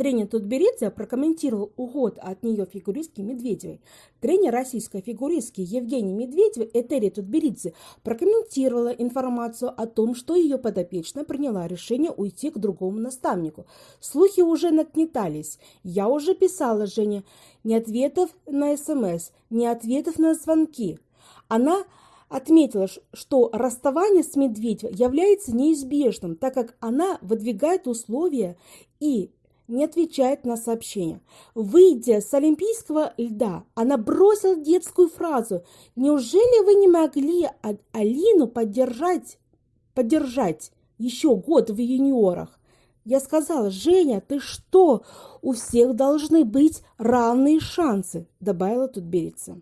Тренер Тутберидзе прокомментировал уход от нее фигуристки Медведевой. Тренер российской фигуристки Евгений Медведева Этери Тутберидзе прокомментировала информацию о том, что ее подопечная приняла решение уйти к другому наставнику. Слухи уже нагнетались. Я уже писала Жене ни ответов на СМС, ни ответов на звонки. Она отметила, что расставание с Медведевой является неизбежным, так как она выдвигает условия и не отвечает на сообщения. Выйдя с олимпийского льда, она бросила детскую фразу «Неужели вы не могли Алину поддержать, поддержать еще год в юниорах?» Я сказала, Женя, ты что? У всех должны быть равные шансы, добавила тут Берица.